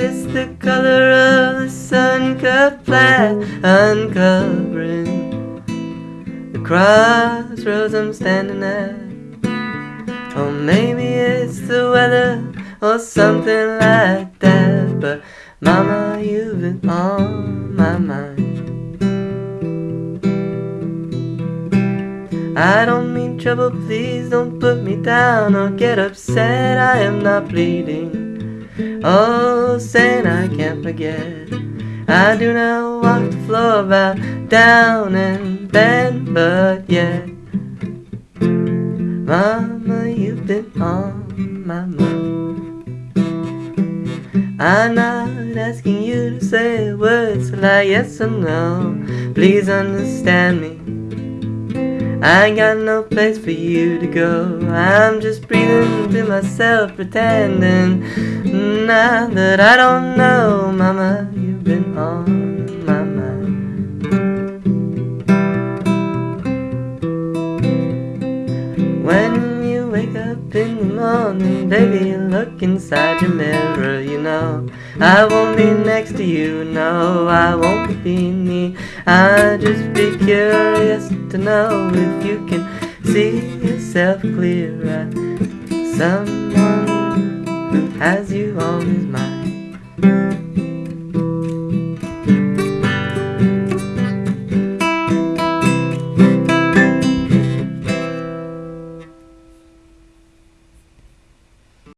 it's the color of the sun cut flat, uncovering the crossroads I'm standing at. Or maybe it's the weather or something like that. But Mama, you've been on my mind. I don't mean trouble, please don't put me down or get upset. I am not bleeding. Oh, saying I can't forget. I do not walk the floor about down and bend, but yet, Mama, you've been on my mind. I'm not asking you to say words like yes or no. Please understand me. I got no place for you to go. I'm just breathing to myself, pretending now that I don't know, Mama. You've been on my mind. When wake up in the morning, baby, look inside your mirror. You know I won't be next to you. No, I won't be me. I just be curious to know if you can see yourself clear as someone who has you on his mind.